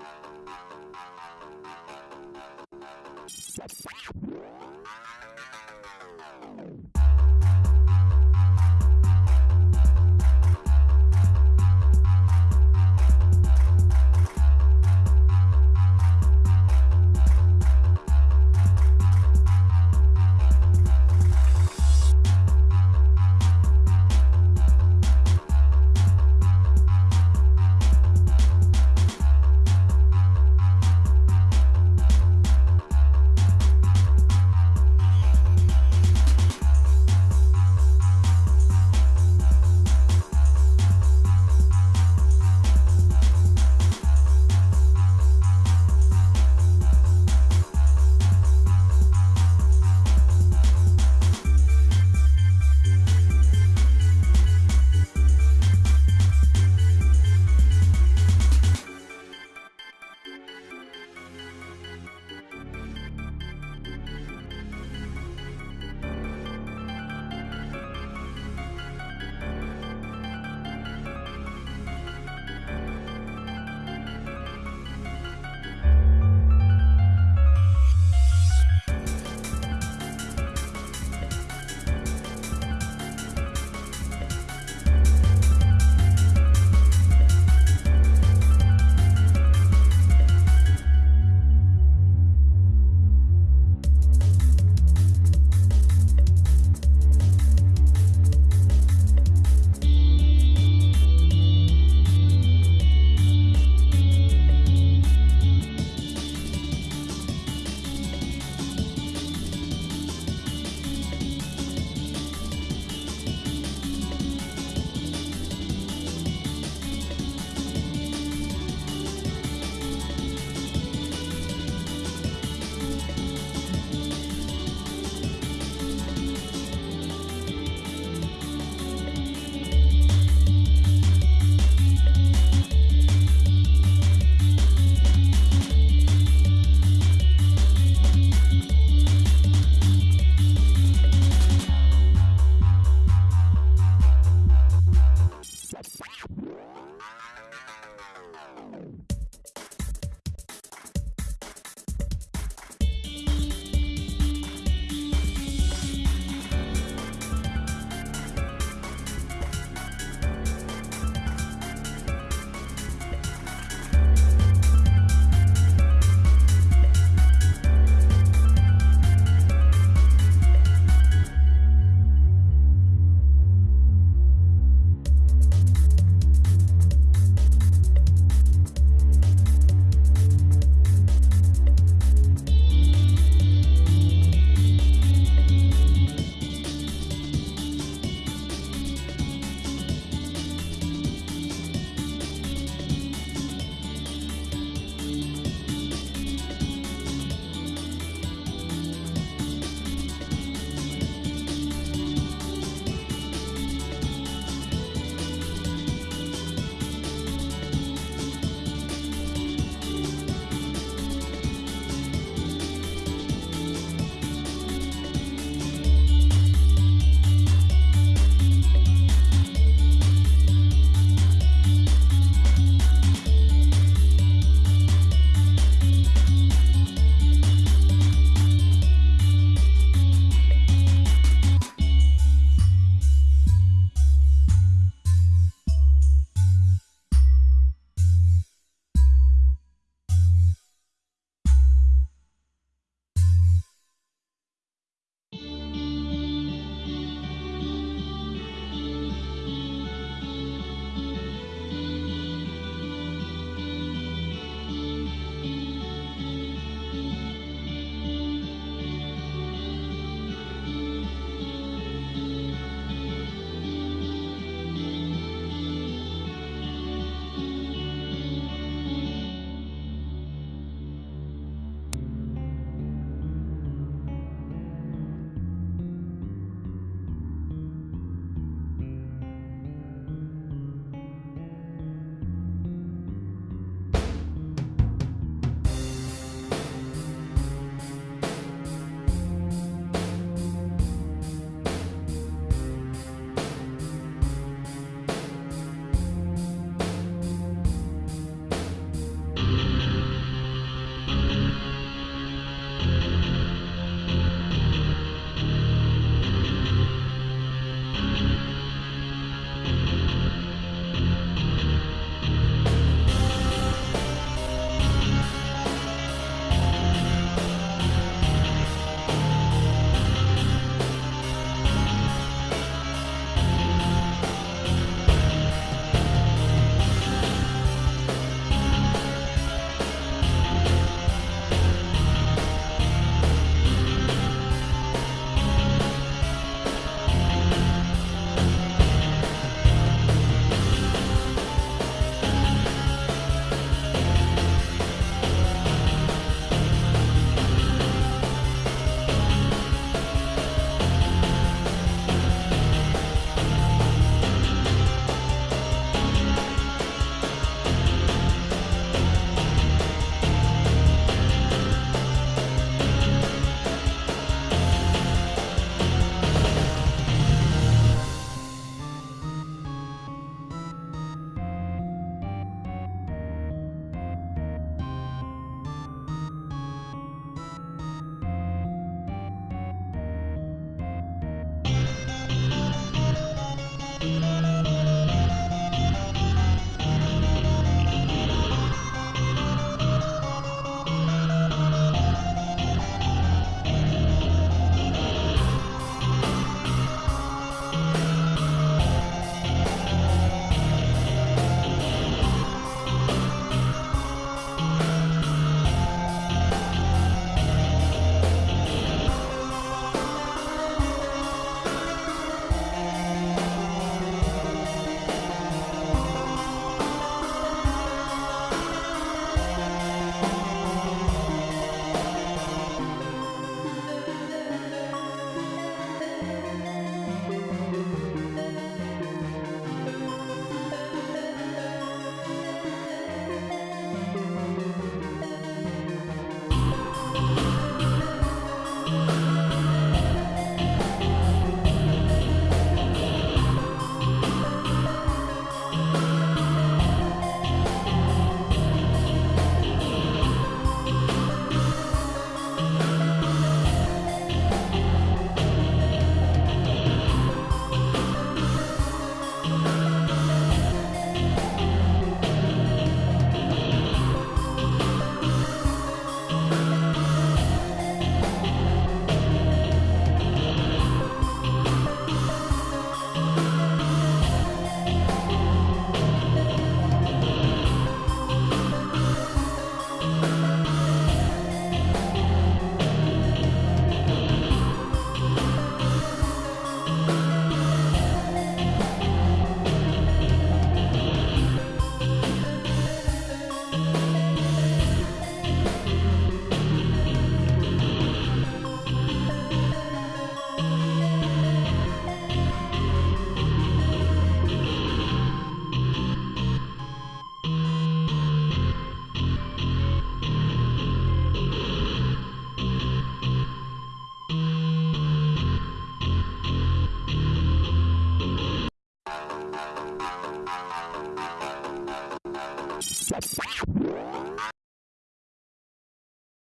Wow.